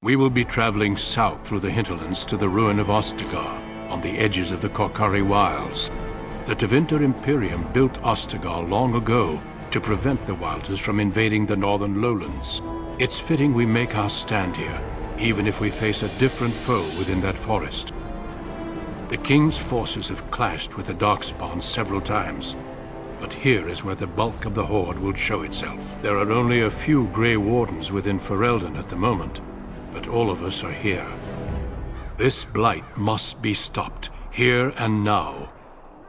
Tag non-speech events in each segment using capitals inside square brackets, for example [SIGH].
We will be traveling south through the hinterlands to the ruin of Ostagar, on the edges of the Korcari Wilds. The Tevinter Imperium built Ostagar long ago to prevent the Wilders from invading the northern lowlands. It's fitting we make our stand here, even if we face a different foe within that forest. The King's forces have clashed with the Darkspawn several times, but here is where the bulk of the Horde will show itself. There are only a few Grey Wardens within Ferelden at the moment, but all of us are here. This blight must be stopped, here and now.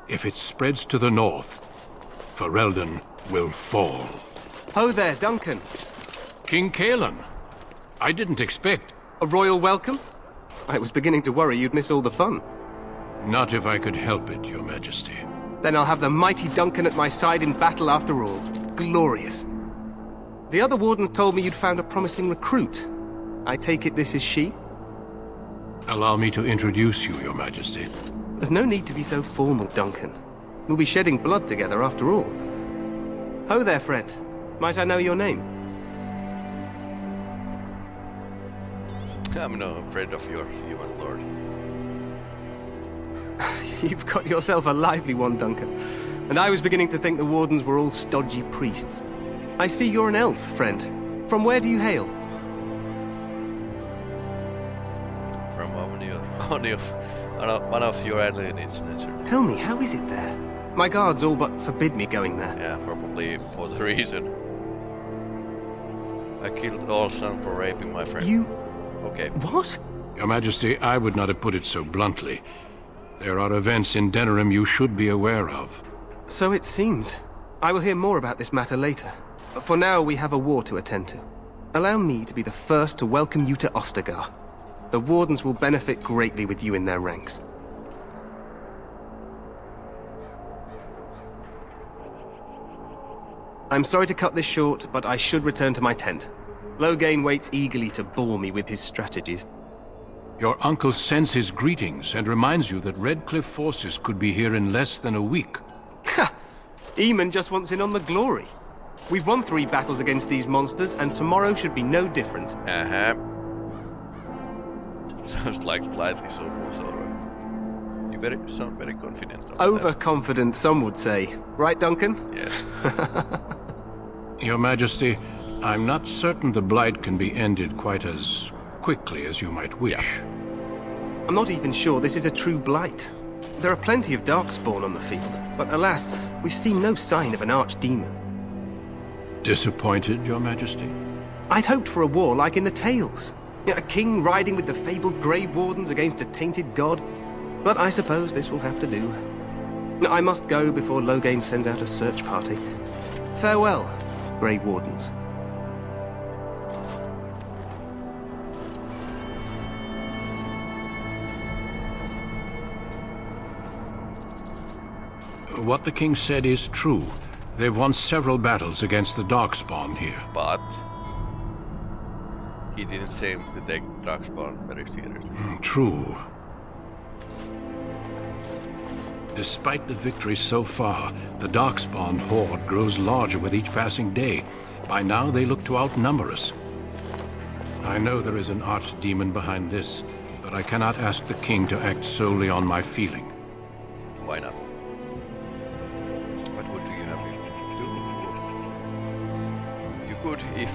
If it spreads to the north, Ferelden will fall. Ho there, Duncan. King Cailan. I didn't expect... A royal welcome? I was beginning to worry you'd miss all the fun. Not if I could help it, your majesty. Then I'll have the mighty Duncan at my side in battle after all. Glorious. The other wardens told me you'd found a promising recruit. I take it this is she? Allow me to introduce you, your majesty. There's no need to be so formal, Duncan. We'll be shedding blood together after all. Ho there, friend. Might I know your name? I'm no afraid of your human lord. [LAUGHS] You've got yourself a lively one, Duncan. And I was beginning to think the Wardens were all stodgy priests. I see you're an elf, friend. From where do you hail? [LAUGHS] one of, one of, one of your aliens, nature. Tell me, how is it there? My guards all but forbid me going there. Yeah, probably for the reason. I killed all son for raping my friend. You... Okay. What? Your Majesty, I would not have put it so bluntly. There are events in Denerim you should be aware of. So it seems. I will hear more about this matter later. For now, we have a war to attend to. Allow me to be the first to welcome you to Ostagar. The Wardens will benefit greatly with you in their ranks. I'm sorry to cut this short, but I should return to my tent. Loghain waits eagerly to bore me with his strategies. Your uncle sends his greetings and reminds you that Redcliffe forces could be here in less than a week. Ha! Eamon just wants in on the glory. We've won three battles against these monsters, and tomorrow should be no different. Uh-huh. [LAUGHS] Sounds like slightly so already. You very sound very confident. Overconfident, some would say. Right, Duncan? Yes. [LAUGHS] Your Majesty, I'm not certain the Blight can be ended quite as quickly as you might wish. Yeah. I'm not even sure this is a true Blight. There are plenty of Darkspawn on the field, but alas, we've seen no sign of an archdemon. Disappointed, Your Majesty? I'd hoped for a war like in the Tales. A king riding with the fabled Grey Wardens against a tainted god. But I suppose this will have to do. I must go before Loghain sends out a search party. Farewell, Grey Wardens. What the king said is true. They've won several battles against the Darkspawn here. But... He didn't seem to take Darkspawn very seriously. Mm, true. Despite the victory so far, the Darkspawn horde grows larger with each passing day. By now, they look to outnumber us. I know there is an archdemon behind this, but I cannot ask the king to act solely on my feeling. Why not? What would you have to do? You could if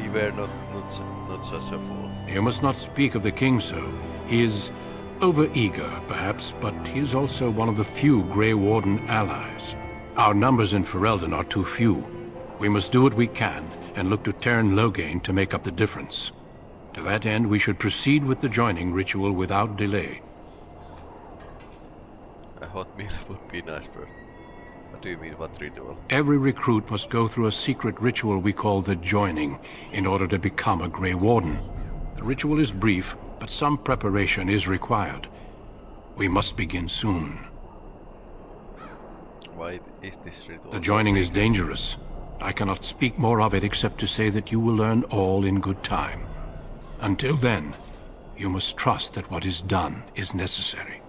he were not, not, not such a fool. You must not speak of the king so. He is Over-eager, perhaps, but he is also one of the few Grey Warden allies. Our numbers in Ferelden are too few. We must do what we can, and look to Teyrn Loghain to make up the difference. To that end, we should proceed with the joining ritual without delay. A hot meal would be nice, bro. Do you mean, what ritual? Every recruit must go through a secret ritual we call the joining, in order to become a Grey Warden. The ritual is brief, but some preparation is required. We must begin soon. Why is this ritual The joining is dangerous. I cannot speak more of it except to say that you will learn all in good time. Until then, you must trust that what is done is necessary.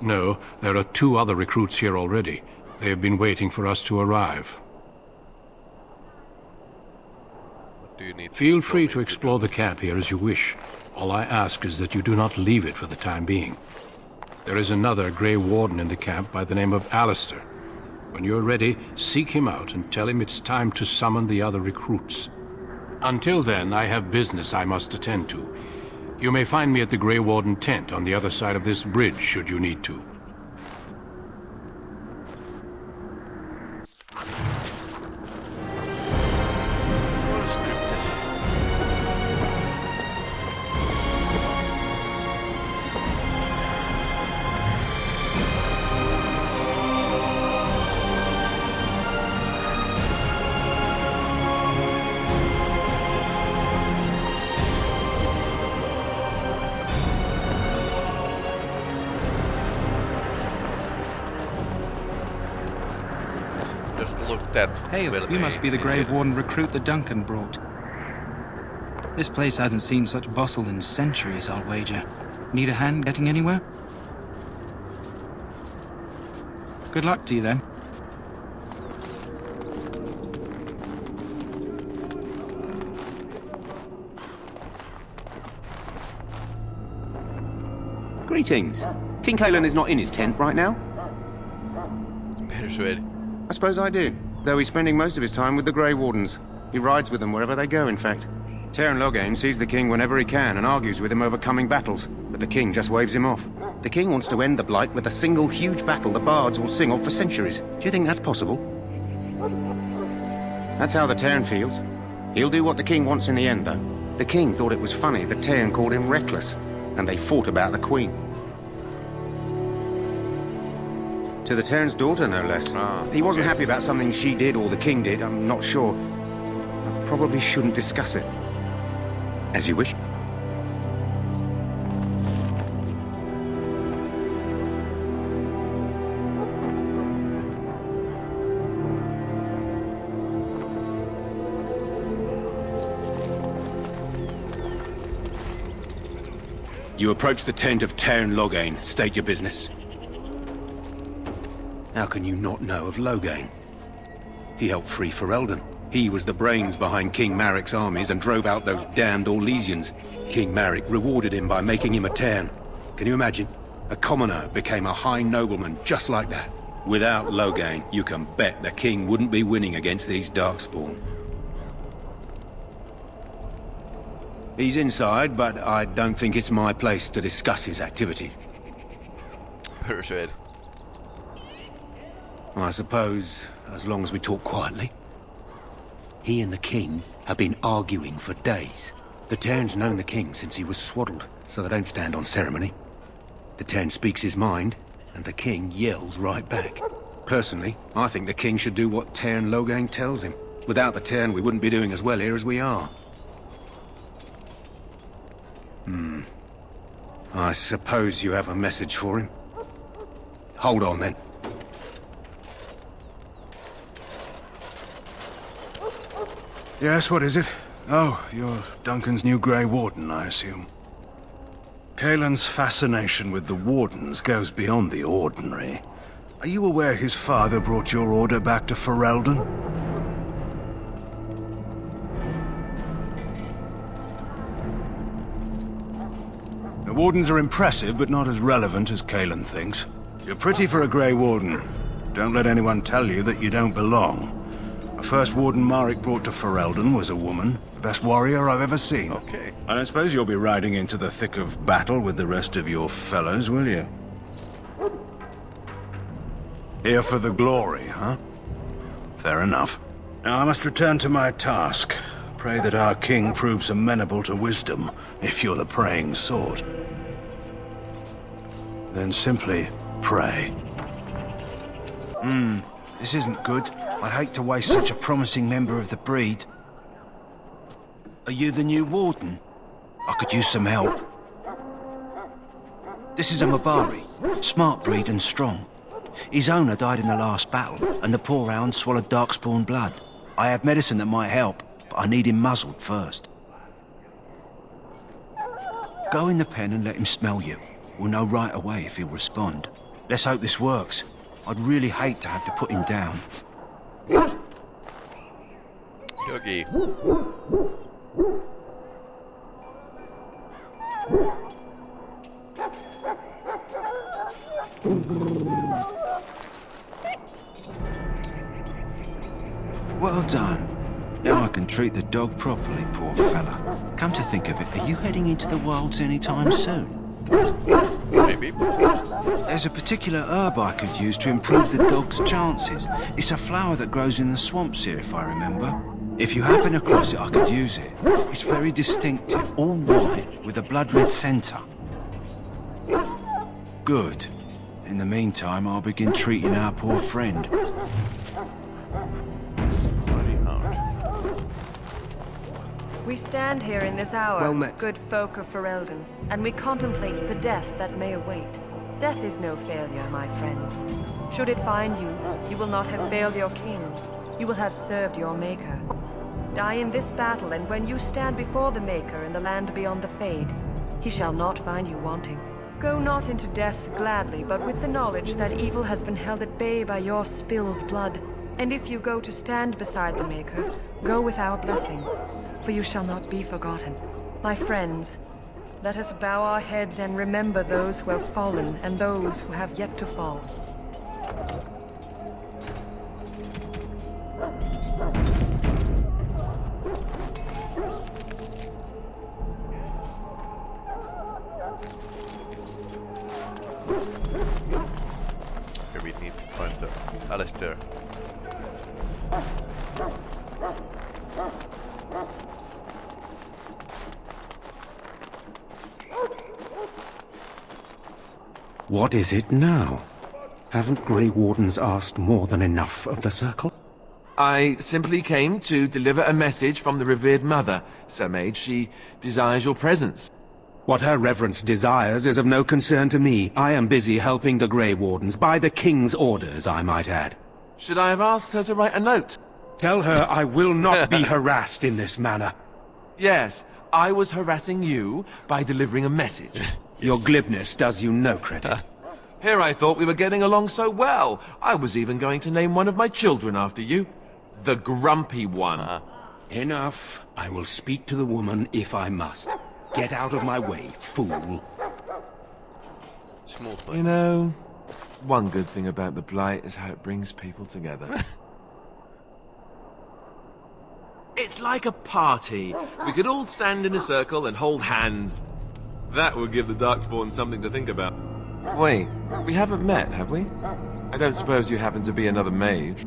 No, there are two other recruits here already. They have been waiting for us to arrive. What do you need Feel free to explore the camp here as you wish. All I ask is that you do not leave it for the time being. There is another Grey Warden in the camp by the name of Alistair. When you're ready, seek him out and tell him it's time to summon the other recruits. Until then, I have business I must attend to. You may find me at the Grey Warden tent on the other side of this bridge, should you need to. Look that Hail, well you must eh, be the eh, Grey idiot. Eh. Warden recruit that Duncan brought. This place hasn't seen such bustle in centuries, I'll wager. Need a hand getting anywhere? Good luck to you then. Greetings. King Cailan is not in his tent right now? Persuade. I suppose I do, though he's spending most of his time with the Grey Wardens. He rides with them wherever they go, in fact. Teyrn Loghain sees the king whenever he can and argues with him over coming battles, but the king just waves him off. The king wants to end the Blight with a single huge battle the bards will sing of for centuries. Do you think that's possible? That's how the Teyrn feels. He'll do what the king wants in the end, though. The king thought it was funny that Teyrn called him reckless, and they fought about the queen. To the Teyrn's daughter, no less. Ah, he wasn't okay. happy about something she did or the king did, I'm not sure. I probably shouldn't discuss it. As you wish. You approach the tent of Teyrn Loghain. State your business. How can you not know of Loghain? He helped free Ferelden. He was the brains behind King Maric's armies and drove out those damned Orlesians. King Maric rewarded him by making him a Teyrn. Can you imagine? A commoner became a high nobleman just like that. Without Loghain, you can bet the king wouldn't be winning against these Darkspawn. He's inside, but I don't think it's my place to discuss his activities. Persuade. I suppose, as long as we talk quietly. He and the king have been arguing for days. The Teyrn's known the king since he was swaddled, so they don't stand on ceremony. The Teyrn speaks his mind, and the king yells right back. Personally, I think the king should do what Teyrn Loghain tells him. Without the Teyrn, we wouldn't be doing as well here as we are. Hmm. I suppose you have a message for him. Hold on, then. Yes, what is it? Oh, you're Duncan's new Grey Warden, I assume. Cailan's fascination with the Wardens goes beyond the ordinary. Are you aware his father brought your order back to Ferelden? The Wardens are impressive, but not as relevant as Cailan thinks. You're pretty for a Grey Warden. Don't let anyone tell you that you don't belong. The first Warden Maric brought to Ferelden was a woman. The best warrior I've ever seen. Okay. I don't suppose you'll be riding into the thick of battle with the rest of your fellows, will you? Here for the glory, huh? Fair enough. Now I must return to my task. Pray that our king proves amenable to wisdom, if you're the praying sort. Then simply pray. Hmm, this isn't good. I'd hate to waste such a promising member of the breed. Are you the new warden? I could use some help. This is a Mabari, smart breed and strong. His owner died in the last battle, and the poor hound swallowed darkspawn blood. I have medicine that might help, but I need him muzzled first. Go in the pen and let him smell you. We'll know right away if he'll respond. Let's hope this works. I'd really hate to have to put him down. Yogi. Well done. Now I can treat the dog properly, poor fella. Come to think of it, are you heading into the wilds anytime soon? Maybe. There's a particular herb I could use to improve the dog's chances. It's a flower that grows in the swamps here, if I remember. If you happen across it, I could use it. It's very distinctive, all white, with a blood-red centre. Good. In the meantime, I'll begin treating our poor friend. We stand here in this hour, Well met. good folk of Ferelden, and we contemplate the death that may await. Death is no failure, my friends. Should it find you, you will not have failed your king. You will have served your maker. Die in this battle, and when you stand before the Maker in the land beyond the Fade, he shall not find you wanting. Go not into death gladly, but with the knowledge that evil has been held at bay by your spilled blood. And if you go to stand beside the Maker, go with our blessing, for you shall not be forgotten. My friends, let us bow our heads and remember those who have fallen and those who have yet to fall. What is it now? Haven't Grey Wardens asked more than enough of the Circle? I simply came to deliver a message from the revered mother, Sir Mage. She desires your presence. What her reverence desires is of no concern to me. I am busy helping the Grey Wardens, by the King's orders, I might add. Should I have asked her to write a note? Tell her I will not be [LAUGHS] harassed in this manner. Yes, I was harassing you by delivering a message. [LAUGHS] Your glibness does you no credit. Here I thought we were getting along so well. I was even going to name one of my children after you. The Grumpy One. Uh-huh. Enough. I will speak to the woman if I must. Get out of my way, fool. Smoothly. You know, one good thing about the Blight is how it brings people together. [LAUGHS] it's like a party. We could all stand in a circle and hold hands. That would give the Darkspawn something to think about. Wait, we haven't met, have we? I don't suppose you happen to be another mage.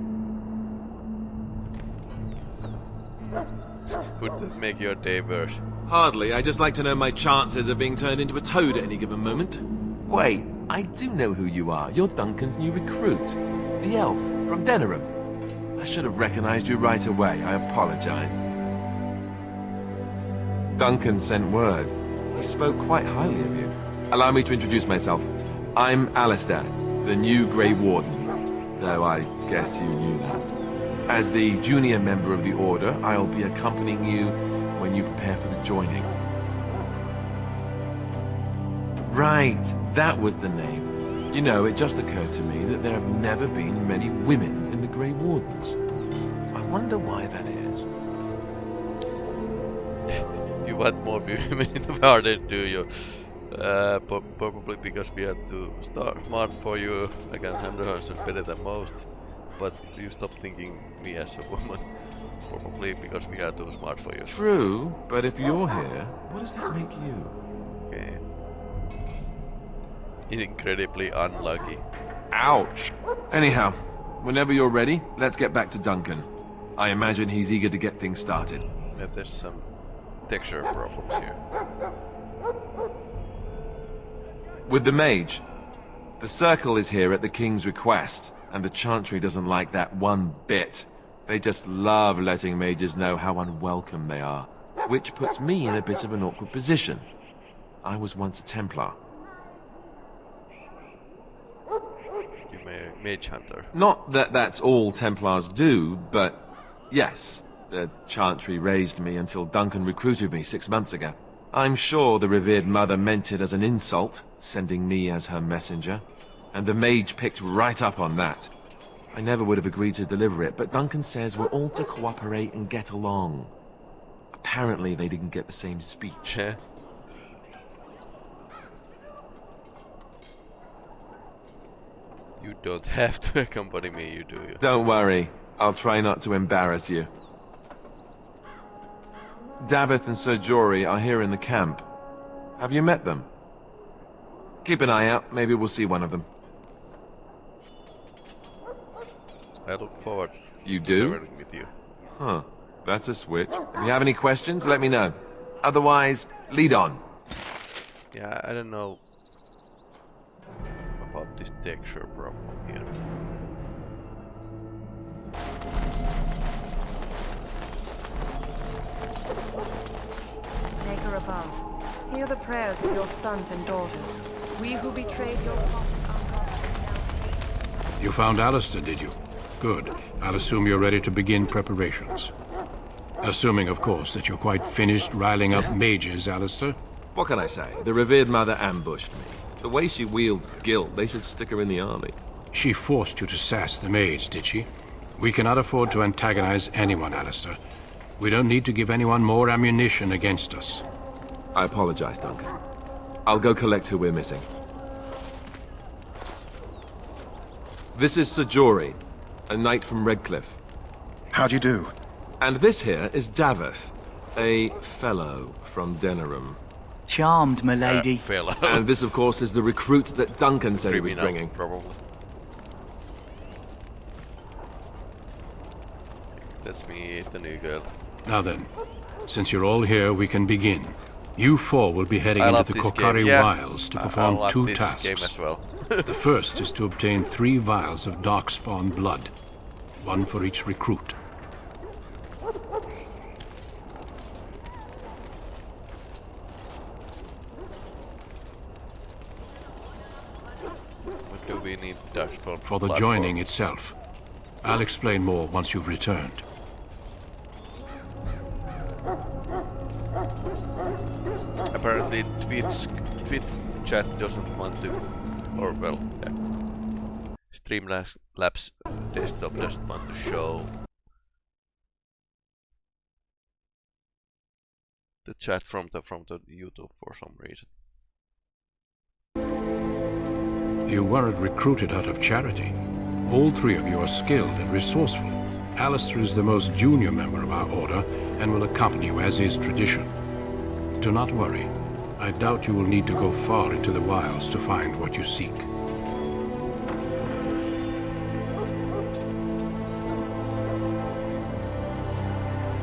Would that make your day worse? Hardly. I just like to know my chances of being turned into a toad at any given moment. Wait, I do know who you are. You're Duncan's new recruit. The elf from Denerim. I should have recognized you right away. I apologize. Duncan sent word. He spoke quite highly of you. Allow me to introduce myself. I'm Alistair, the new Grey Warden. Though I guess you knew that. As the junior member of the Order, I'll be accompanying you when you prepare for the joining. Right, that was the name. You know, it just occurred to me that there have never been many women in the Grey Wardens. I wonder why that is. You want more [LAUGHS] the garden, do you? Uh, probably because we are to start smart for you. I can handle her better than most. But you stop thinking me as a woman. [LAUGHS] Probably because we are too smart for you. True, but if you're here, what does that make you? Okay. Incredibly unlucky. Ouch. Anyhow, whenever you're ready, let's get back to Duncan. I imagine he's eager to get things started. Yeah, there's some texture problems here. With the mage, the circle is here at the king's request, and the chantry doesn't like that one bit. They just love letting mages know how unwelcome they are, which puts me in a bit of an awkward position. I was once a Templar. You may mage hunter. Not that that's all Templars do, but yes, the Chantry raised me until Duncan recruited me six months ago. I'm sure the revered mother meant it as an insult, sending me as her messenger, and the mage picked right up on that. I never would have agreed to deliver it, but Duncan says we're all to cooperate and get along. apparently they didn't get the same speech. Yeah. You don't [LAUGHS] have to accompany me, you do. You? Don't worry. I'll try not to embarrass you. Daveth and Ser Jory are here in the camp. Have you met them? Keep an eye out. Maybe we'll see one of them. I look forward You do? with you. Huh. That's a switch. If you have any questions, let me know. Otherwise, lead on. Yeah, I don't know about this texture problem above, hear the prayers of your sons and daughters. We who betrayed your prophet You found Alistair, did you? Good. I'll assume you're ready to begin preparations. Assuming, of course, that you're quite finished riling up mages, Alistair. What can I say? The revered mother ambushed me. The way she wields guilt, they should stick her in the army. She forced you to sass the mages, did she? We cannot afford to antagonize anyone, Alistair. We don't need to give anyone more ammunition against us. I apologize, Duncan. I'll go collect who we're missing. This is Ser Jory, a knight from Redcliffe. How do you do? And this here is Daveth, a fellow from Denerim. Charmed, milady. Uh, fellow. [LAUGHS] And this, of course, is the recruit that Duncan said he was Criminal, bringing. probably. That's me, the new girl. Now then, since you're all here, we can begin. You four will be heading I into the Korcari. Yeah, Wilds to perform I love two tasks. well. [LAUGHS] the first is to obtain three vials of Darkspawn blood, one for each recruit. What do we need dashboard For the blood joining itself. I'll explain more once you've returned. Twitch, Twitch chat doesn't want to, or well, yeah. Streamlabs Labs desktop doesn't want to show the chat from the from the YouTube for some reason. You weren't recruited out of charity. All three of you are skilled and resourceful. Alistair is the most junior member of our order and will accompany you as is tradition. Do not worry. I doubt you will need to go far into the wilds to find what you seek.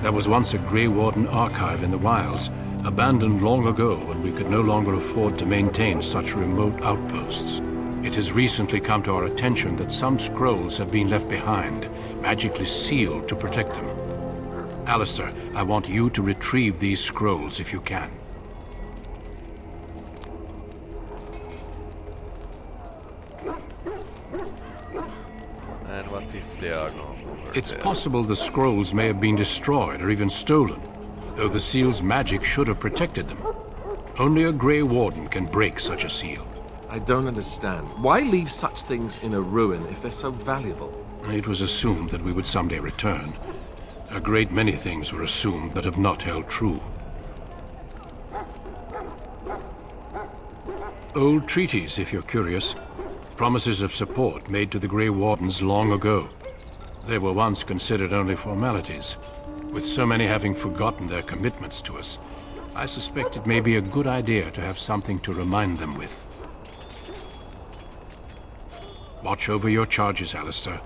There was once a Grey Warden archive in the wilds, abandoned long ago when we could no longer afford to maintain such remote outposts. It has recently come to our attention that some scrolls have been left behind, magically sealed to protect them. Alistair, I want you to retrieve these scrolls if you can. And what if they are no longer It's there? possible the scrolls may have been destroyed or even stolen, though the seal's magic should have protected them. Only a Grey Warden can break such a seal. I don't understand. Why leave such things in a ruin if they're so valuable? It was assumed that we would someday return. A great many things were assumed that have not held true. Old treaties, if you're curious. Promises of support made to the Grey Wardens long ago. They were once considered only formalities. With so many having forgotten their commitments to us, I suspect it may be a good idea to have something to remind them with. Watch over your charges, Alistair.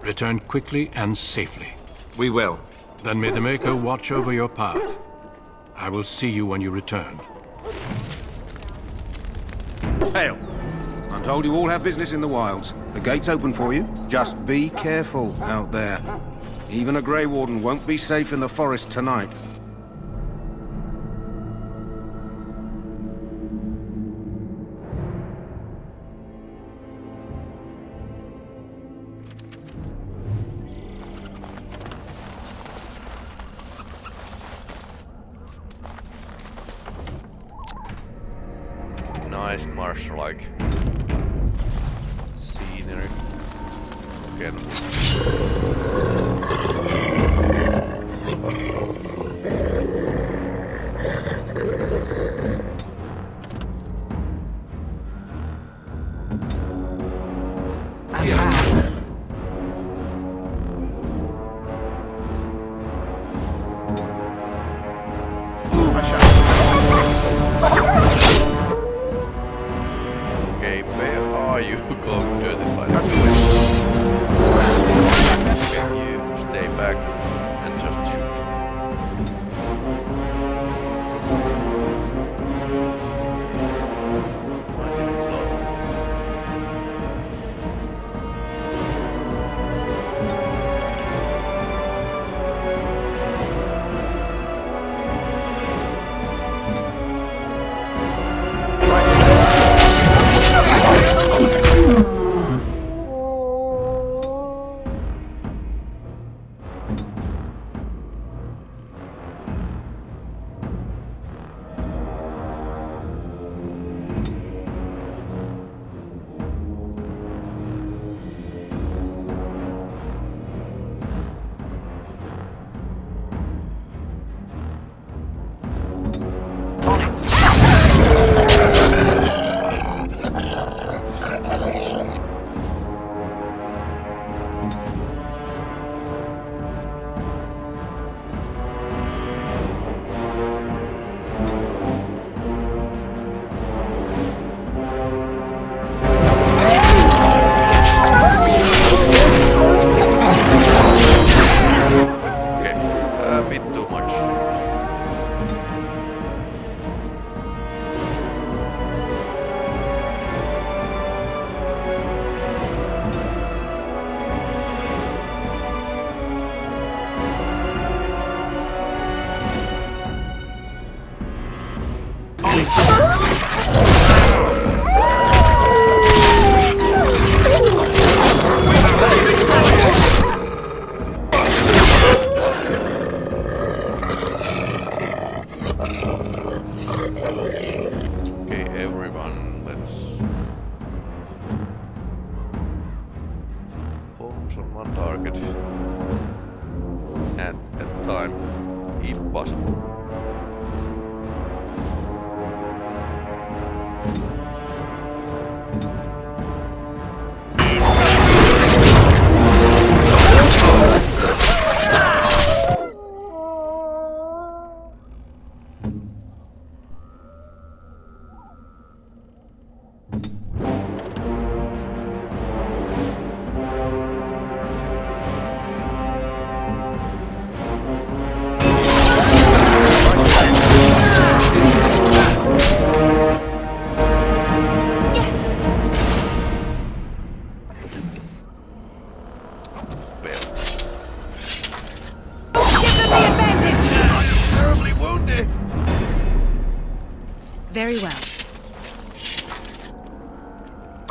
Return quickly and safely. We will. Then may the Maker watch over your path. I will see you when you return. Hail. I'm told you all have business in the wilds. The gate's open for you. Just be careful out there. Even a Grey Warden won't be safe in the forest tonight.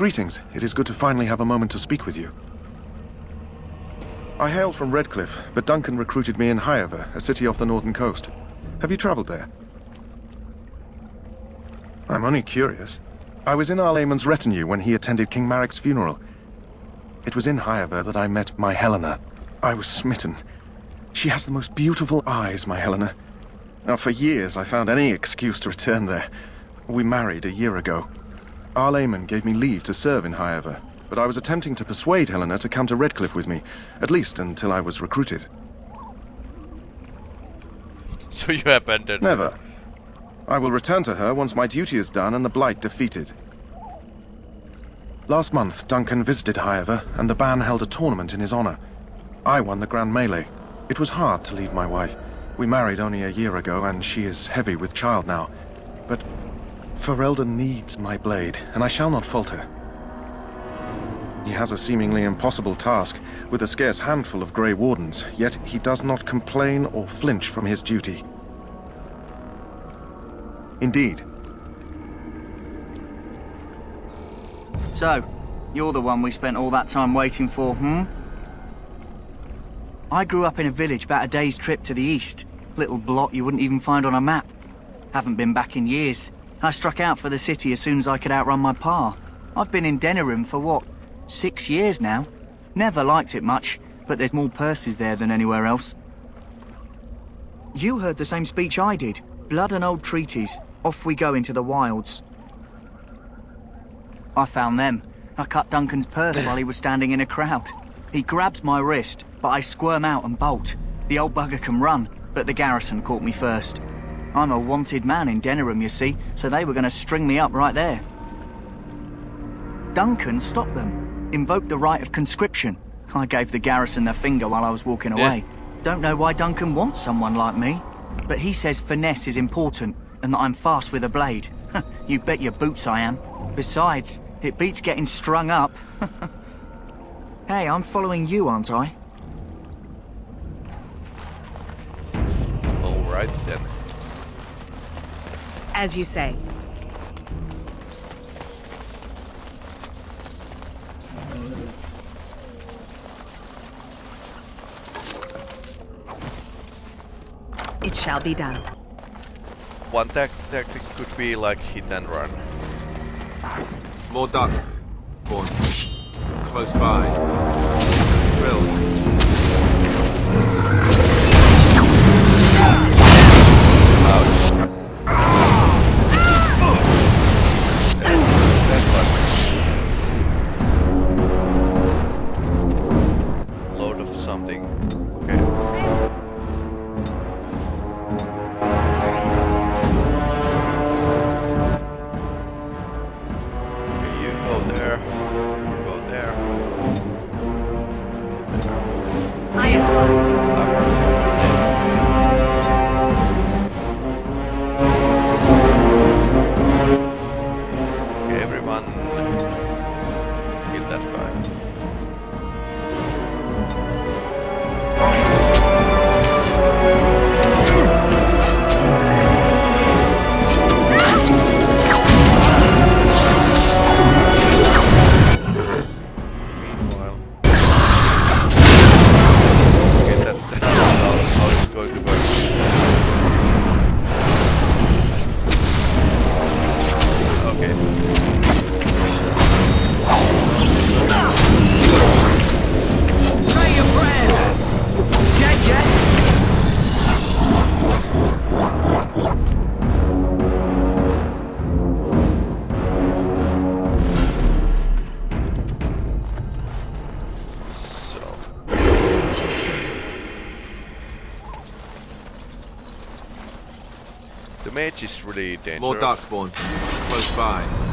Greetings. It is good to finally have a moment to speak with you. I hail from Redcliffe, but Duncan recruited me in Highever, a city off the northern coast. Have you traveled there? I'm only curious. I was in Arl Eamon's retinue when he attended King Maric's funeral. It was in Highever that I met my Helena. I was smitten. She has the most beautiful eyes, my Helena. Now, for years I found any excuse to return there. We married a year ago. Arl Eamon gave me leave to serve in Highever, but I was attempting to persuade Helena to come to Redcliffe with me, at least until I was recruited. [LAUGHS] So you abandoned Never. I will return to her once my duty is done and the Blight defeated. Last month, Duncan visited Highever, and the bann held a tournament in his honor. I won the Grand Melee. It was hard to leave my wife. We married only a year ago, and she is heavy with child now. But Ferelden needs my blade, and I shall not falter. He has a seemingly impossible task, with a scarce handful of Grey Wardens, yet he does not complain or flinch from his duty. Indeed. So, you're the one we spent all that time waiting for, hmm? I grew up in a village about a day's trip to the east. Little blot you wouldn't even find on a map. Haven't been back in years. I struck out for the city as soon as I could outrun my pa. I've been in Denerim for what, six years now? Never liked it much, but there's more purses there than anywhere else. You heard the same speech I did. Blood and old treaties. Off we go into the wilds. I found them. I cut Duncan's purse while he was standing in a crowd. He grabs my wrist, but I squirm out and bolt. The old bugger can run, but the garrison caught me first. I'm a wanted man in Denerim, you see, so they were going to string me up right there. Duncan stopped them, invoked the right of conscription. I gave the garrison the finger while I was walking away. Don't know why Duncan wants someone like me, but he says finesse is important and that I'm fast with a blade. [LAUGHS] you bet your boots I am. Besides, it beats getting strung up. [LAUGHS] hey, I'm following you, aren't I? Alright then. As you say. It shall be done. One tac tactic could be like hit and run. More ducks. Spawn. Close by. Drill. Really dangerous. More dark spawn. Close by.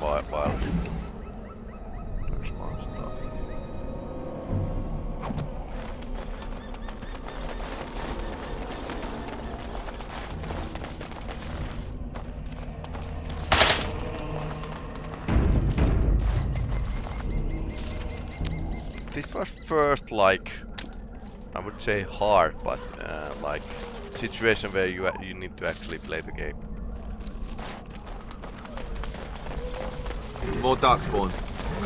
Worthwhile. There's more stuff. This was first like I would say hard, but uh, like situation where you you need to actually play the game. More darkspawn.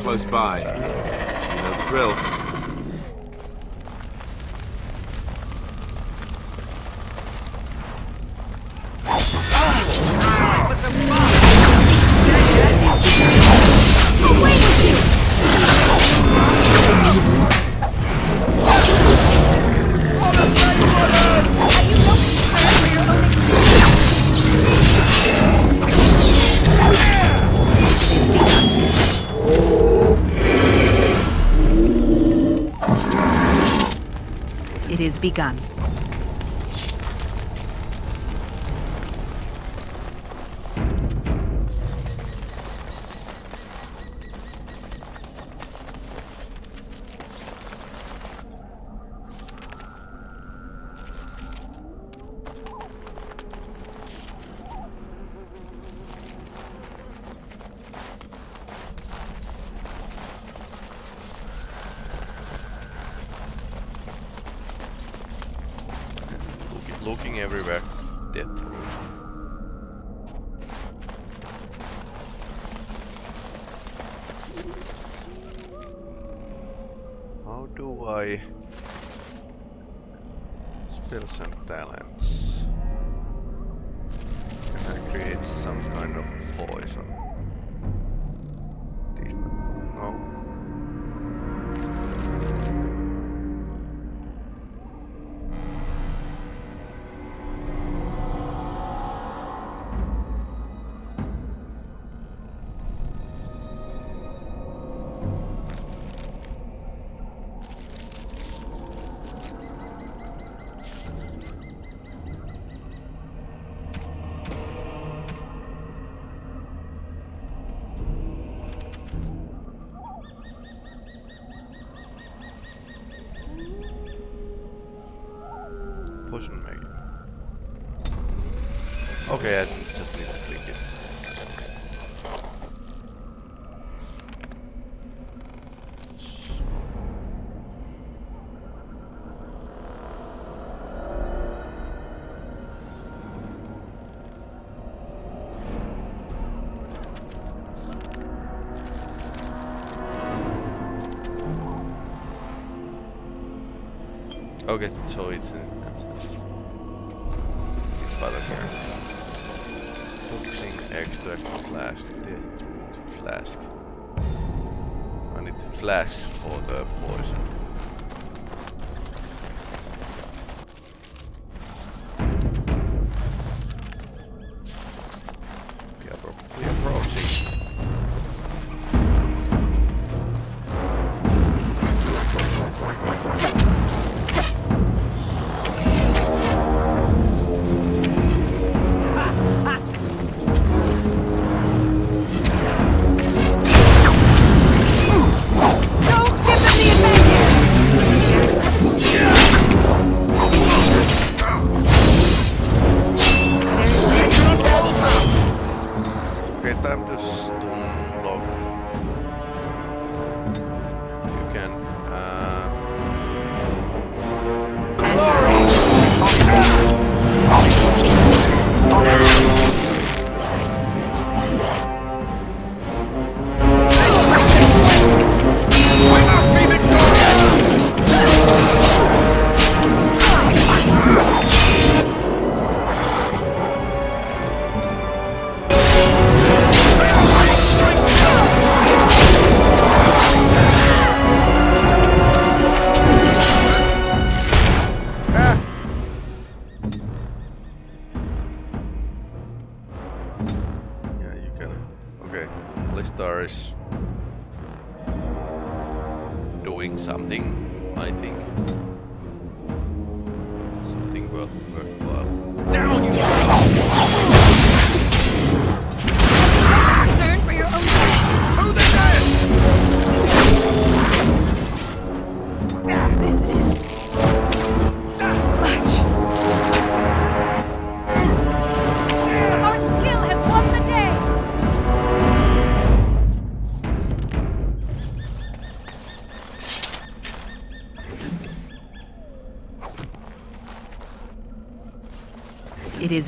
Close by. You know the drill. Begun. Looking, everywhere. Death. How do I spells and talents? Can I create some kind of poison?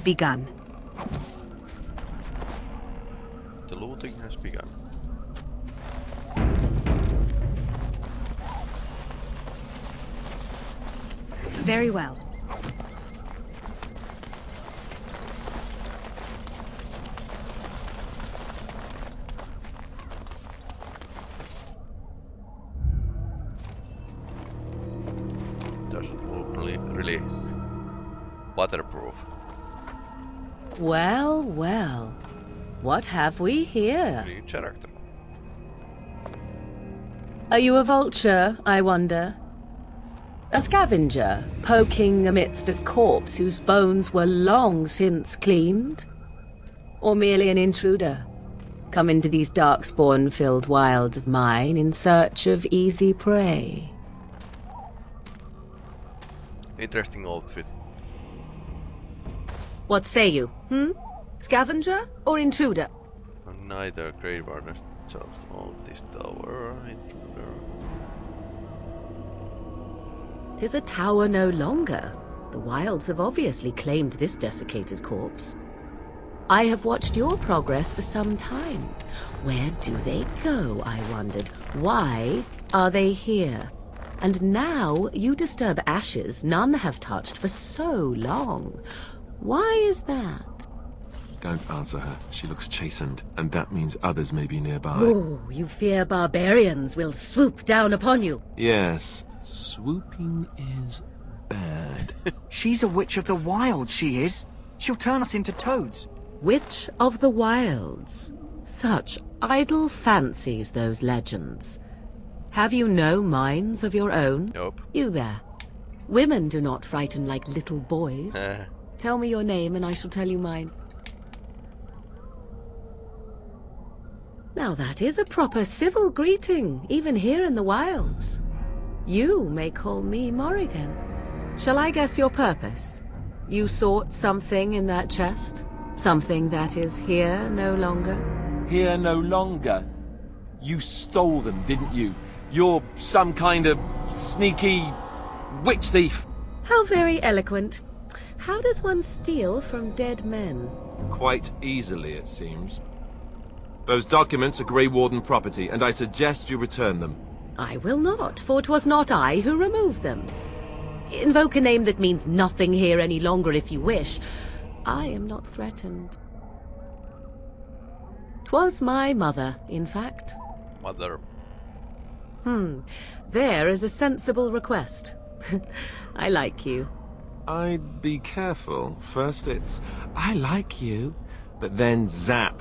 Begun. Well, well. What have we here? Are you a vulture, I wonder? A scavenger, poking amidst a corpse whose bones were long since cleaned? Or merely an intruder, come into these darkspawn-filled wilds of mine in search of easy prey? Interesting outfit. What say you, hmm? Scavenger or intruder? Neither Grey Warden's just on this tower. Intruder. Tis a tower no longer. The wilds have obviously claimed this desiccated corpse. I have watched your progress for some time. Where do they go, I wondered. Why are they here? And now you disturb ashes none have touched for so long. Why is that? Don't answer her. She looks chastened, and that means others may be nearby. Oh, you fear barbarians will swoop down upon you. Yes, swooping is bad. [LAUGHS] She's a witch of the wilds, she is. She'll turn us into toads. Witch of the Wilds. Such idle fancies, those legends. Have you no minds of your own? Nope. You there. Women do not frighten like little boys. Uh. Tell me your name and I shall tell you mine. Now that is a proper civil greeting, even here in the wilds. You may call me Morrigan. Shall I guess your purpose? You sought something in that chest? Something that is here no longer? Here no longer. You stole them, didn't you? You're some kind of sneaky witch thief. How very eloquent. How does one steal from dead men? Quite easily, it seems. Those documents are Grey Warden property, and I suggest you return them. I will not, for it was not I who removed them. Invoke a name that means nothing here any longer if you wish. I am not threatened. Twas my mother, in fact. Mother. Hmm. There is a sensible request. [LAUGHS] I like you. I'd be careful. First it's, I like you, but then zap.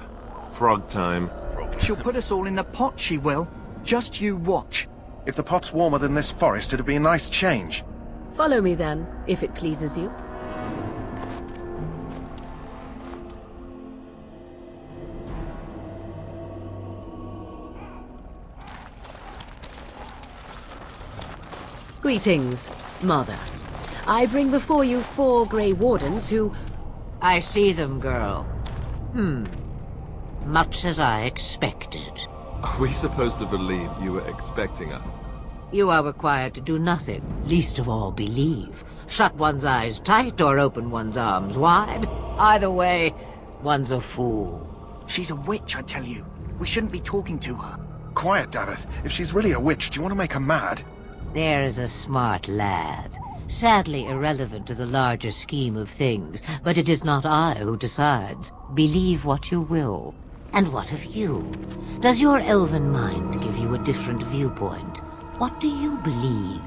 Frog time. She'll put us all in the pot, she will. Just you watch. If the pot's warmer than this forest, it'd be a nice change. Follow me then, if it pleases you. Greetings, Mother. I bring before you four Grey Wardens who... I see them, girl. Hmm. Much as I expected. Are we supposed to believe you were expecting us? You are required to do nothing, least of all believe. Shut one's eyes tight or open one's arms wide. Either way, one's a fool. She's a witch, I tell you. We shouldn't be talking to her. Quiet, Daveth. If she's really a witch, do you want to make her mad? There is a smart lad. Sadly irrelevant to the larger scheme of things, but it is not I who decides. Believe what you will. And what of you? Does your elven mind give you a different viewpoint? What do you believe?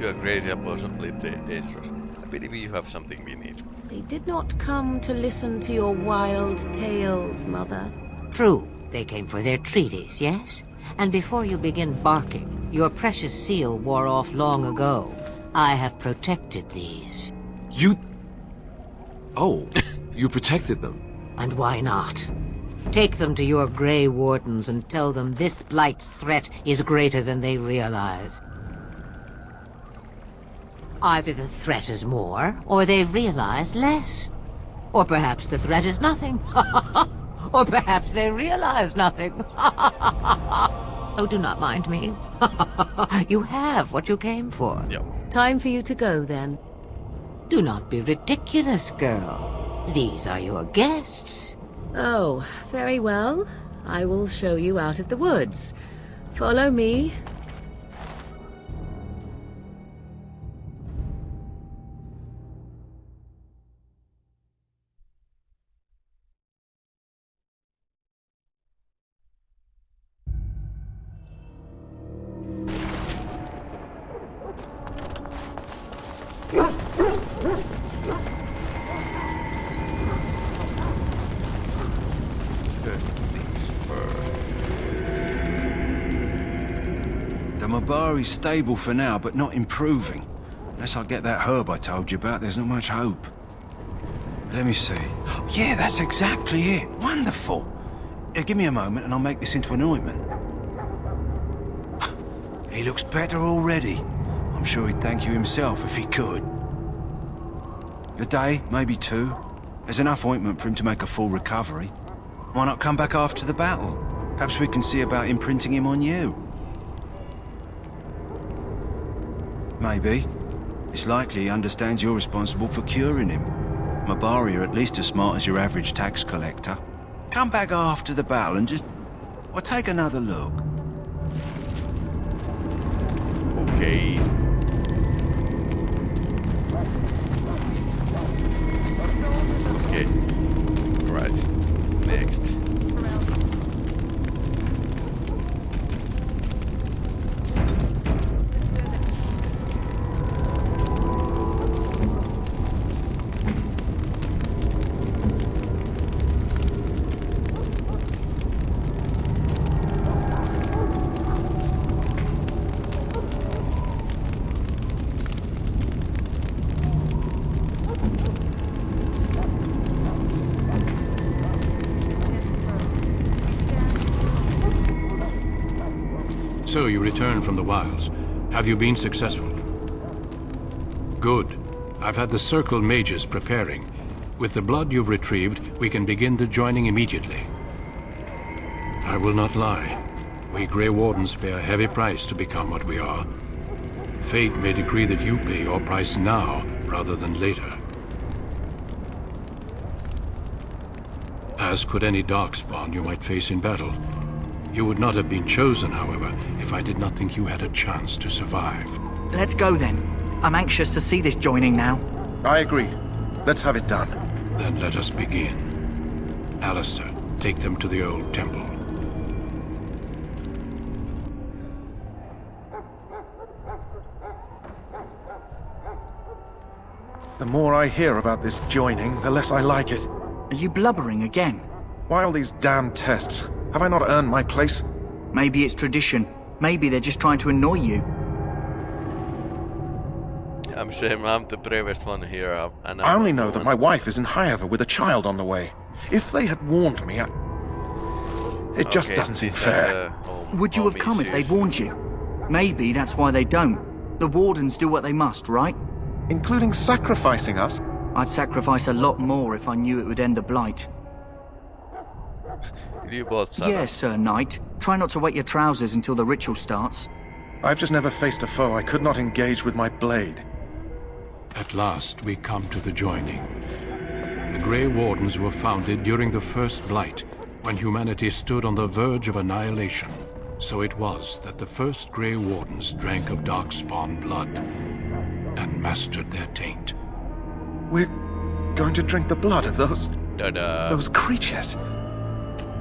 You are great and possibly da- dangerous. I believe you have something we need. They did not come to listen to your wild tales, Mother. True, they came for their treaties, yes? And before you begin barking, your precious seal wore off long ago. I have protected these. You... Oh, [LAUGHS] you protected them. And why not? Take them to your Grey Wardens and tell them this Blight's threat is greater than they realize. Either the threat is more, or they realize less. Or perhaps the threat is nothing. [LAUGHS] or perhaps they realize nothing. [LAUGHS] Oh, do not mind me. [LAUGHS] you have what you came for. Yep. Time for you to go, then. Do not be ridiculous, girl. These are your guests. Oh, very well. I will show you out of the woods. Follow me. The stable for now, but not improving. Unless I get that herb I told you about, there's not much hope. Let me see. Yeah, that's exactly it. Wonderful. Give me a moment and I'll make this into an ointment. [SIGHS] He looks better already. I'm sure he'd thank you himself if he could. A day, maybe two. There's enough ointment for him to make a full recovery. Why not come back after the battle? Perhaps we can see about imprinting him on you. Maybe. It's likely he understands you're responsible for curing him. Mabari are at least as smart as your average tax collector. Come back after the battle and just... Well, take another look. Okay. Okay. Right. Next. You return from the wilds. Have you been successful? Good. I've had the Circle mages preparing. With the blood you've retrieved, we can begin the joining immediately. I will not lie. We Grey Wardens pay a heavy price to become what we are. Fate may decree that you pay your price now, rather than later. As could any Darkspawn you might face in battle. You would not have been chosen, however, if I did not think you had a chance to survive. Let's go then. I'm anxious to see this joining now. I agree. Let's have it done. Then let us begin. Alistair, take them to the old temple. The more I hear about this joining, the less I like it. Are you blubbering again? Why all these damn tests? Have I not earned my place? Maybe it's tradition. Maybe they're just trying to annoy you. I'm shame I'm the bravest one here. And I I'm only know that my wife is in Highever with a child on the way. If they had warned me, I... It just Okay, doesn't seem fair. a home- Would you have home come if they'd warned you? Maybe that's why they don't. The Wardens do what they must, right? Including sacrificing us? I'd sacrifice a lot more if I knew it would end the Blight. You both son Yes, Sir Knight. Try not to wet your trousers until the ritual starts. I've just never faced a foe I could not engage with my blade. At last, we come to the joining. The Grey Wardens were founded during the First Blight, when humanity stood on the verge of annihilation. So it was that the first Grey Wardens drank of Darkspawn blood and mastered their taint. We're going to drink the blood of those... Da-da. those creatures.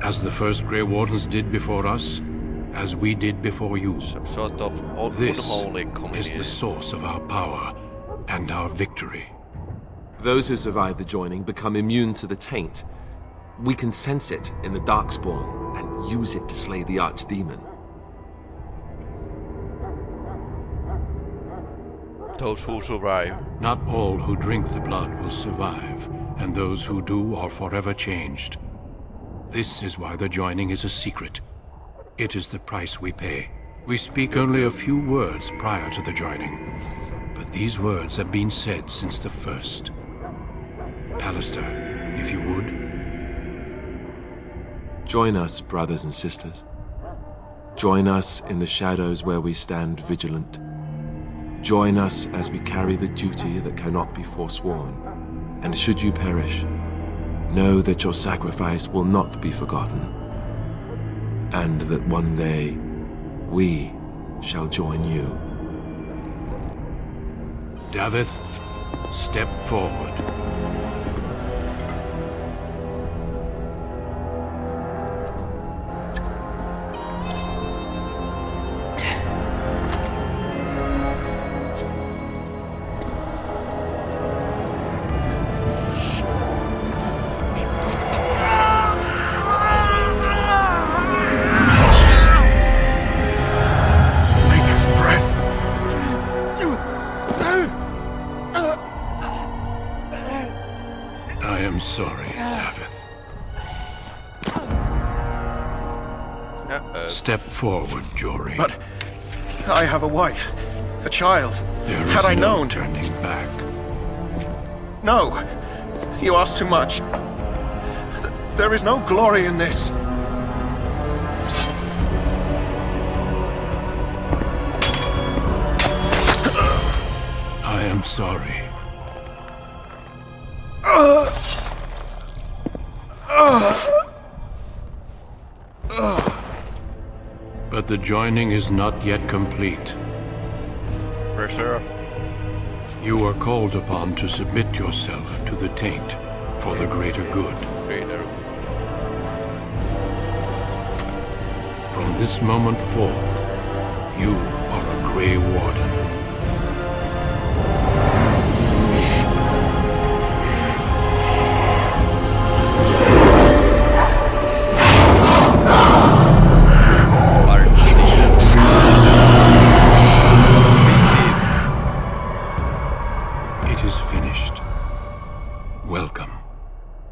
As the first Grey Wardens did before us, as we did before you. Some sort of un- This unholy is the source of our power and our victory. Those who survive the joining become immune to the taint. We can sense it in the Darkspawn and use it to slay the Archdemon. Those who survive. Not all who drink the blood will survive, and those who do are forever changed. This is why the joining is a secret. It is the price we pay. We speak only a few words prior to the joining, but these words have been said since the first. Alistair, if you would. Join us, brothers and sisters. Join us in the shadows where we stand vigilant. Join us as we carry the duty that cannot be forsworn. And should you perish, know that your sacrifice will not be forgotten. And that one day, we shall join you. Daveth, step forward. Child. There Had I no known... turning back. No! You ask too much. Th- There is no glory in this. I am sorry. But the joining is not yet complete. Pressure. You are called upon to submit yourself to the taint for the greater good. Greater. From this moment forth, you are a Grey Warden.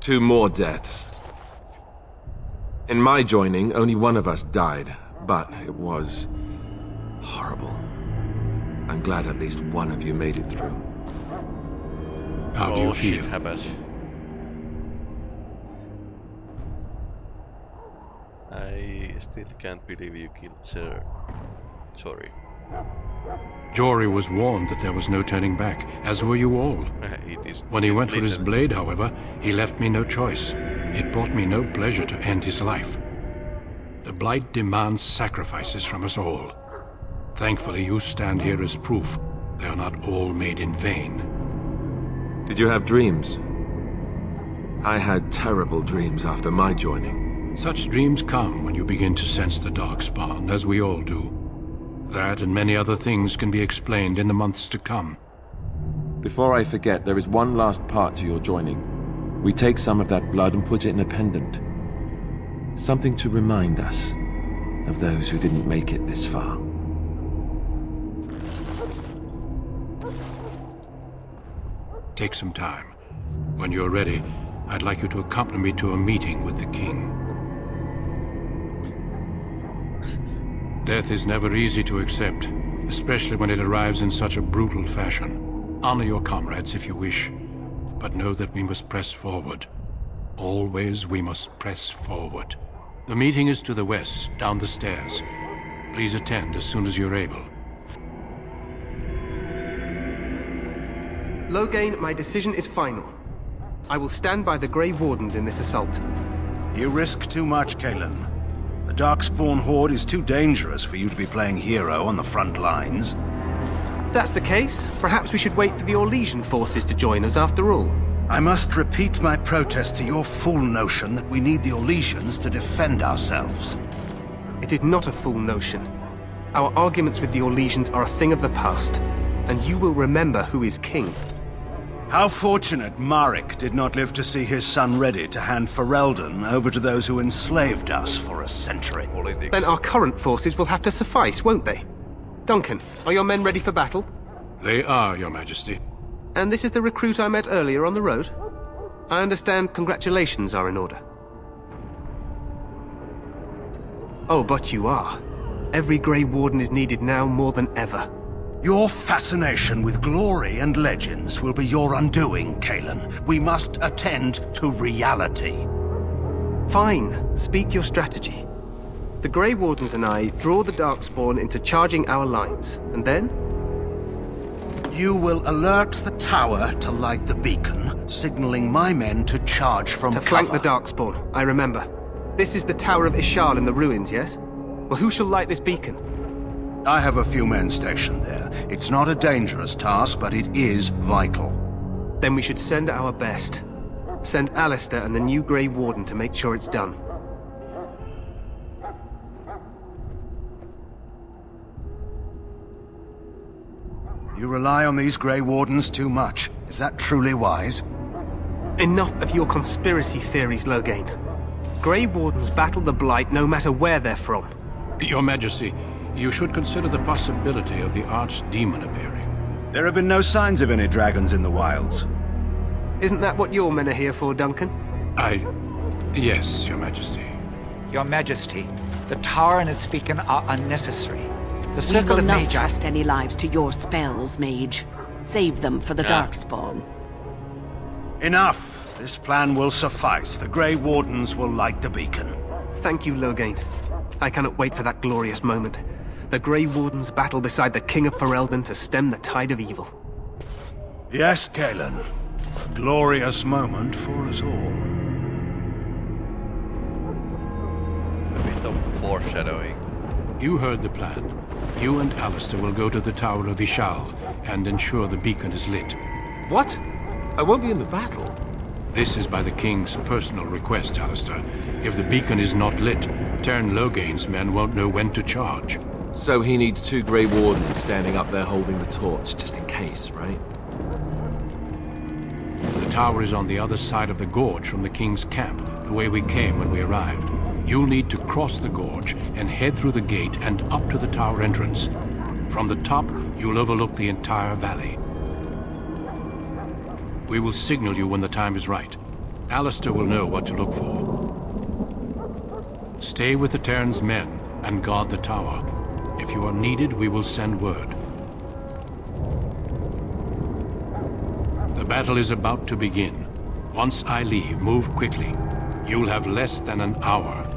Two more deaths. In my joining, only one of us died, but it was horrible. I'm glad at least one of you made it through. How do oh, you feel? shit happens. I still can't believe you killed Sir. Sorry. Jory was warned that there was no turning back, as were you all. [LAUGHS] When he went for his blade, however, he left me no choice. It brought me no pleasure to end his life. The Blight demands sacrifices from us all. Thankfully, you stand here as proof they are not all made in vain. Did you have dreams? I had terrible dreams after my joining. Such dreams come when you begin to sense the Darkspawn, as we all do. That and many other things can be explained in the months to come. Before I forget, there is one last part to your joining. We take some of that blood and put it in a pendant. Something to remind us of those who didn't make it this far. Take some time. When you're ready, I'd like you to accompany me to a meeting with the king. Death is never easy to accept, especially when it arrives in such a brutal fashion. Honor your comrades if you wish, but know that we must press forward. Always we must press forward. The meeting is to the west, down the stairs. Please attend as soon as you're able. Loghain, my decision is final. I will stand by the Grey Wardens in this assault. You risk too much, Cailan. The Darkspawn Horde is too dangerous for you to be playing hero on the front lines. If that's the case, perhaps we should wait for the Orlesian forces to join us after all. I must repeat my protest to your fool notion that we need the Orlesians to defend ourselves. It is not a fool notion. Our arguments with the Orlesians are a thing of the past, and you will remember who is king. How fortunate Maric did not live to see his son ready to hand Ferelden over to those who enslaved us for a century. Then our current forces will have to suffice, won't they? Duncan, are your men ready for battle? They are, Your Majesty. And this is the recruit I met earlier on the road? I understand congratulations are in order. Oh, but you are. Every Grey Warden is needed now more than ever. Your fascination with glory and legends will be your undoing, Cailan. We must attend to reality. Fine. Speak your strategy. The Grey Wardens and I draw the Darkspawn into charging our lines, and then? You will alert the tower to light the beacon, signaling my men to charge from To cover. flank the Darkspawn, I remember. This is the Tower of Ishal in the ruins, yes? Well, who shall light this beacon? I have a few men stationed there. It's not a dangerous task, but it is vital. Then we should send our best. Send Alistair and the new Grey Warden to make sure it's done. You rely on these Grey Wardens too much. Is that truly wise? Enough of your conspiracy theories, Loghain. Grey Wardens battle the Blight no matter where they're from. Your Majesty, you should consider the possibility of the Archdemon appearing. There have been no signs of any dragons in the wilds. Isn't that what your men are here for, Duncan? I... yes, Your Majesty. Your Majesty, the tower and its beacon are unnecessary. The Circle We Circle will not trust any lives to your spells, mage. Save them for the Yeah. Darkspawn. Enough! This plan will suffice. The Grey Wardens will light the beacon. Thank you, Loghain. I cannot wait for that glorious moment. The Grey Wardens battle beside the King of Ferelden to stem the tide of evil. Yes, Cailan. A glorious moment for us all. A bit of foreshadowing. You heard the plan. You and Alistair will go to the Tower of Ishal and ensure the beacon is lit. What? I won't be in the battle. This is by the King's personal request, Alistair. If the beacon is not lit, Teyrn Loghain's men won't know when to charge. So he needs two Grey Wardens standing up there holding the torch, just in case, right? The tower is on the other side of the gorge from the King's camp, the way we came when we arrived. You'll need to cross the gorge and head through the gate and up to the tower entrance. From the top, you'll overlook the entire valley. We will signal you when the time is right. Alistair will know what to look for. Stay with the Teyrn's men and guard the tower. If you are needed, we will send word. The battle is about to begin. Once I leave, move quickly. You'll have less than an hour.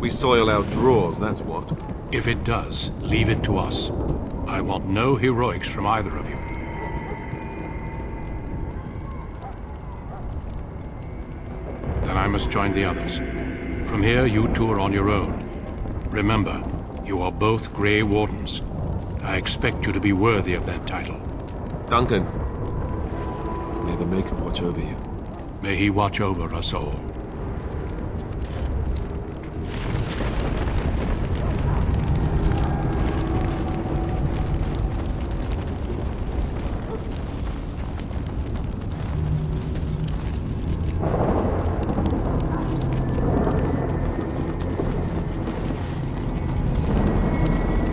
We soil our drawers, that's what. If it does, leave it to us. I want no heroics from either of you. Then I must join the others. From here, you two are on your own. Remember, you are both Grey Wardens. I expect you to be worthy of that title. Duncan, may the Maker watch over you. May he watch over us all.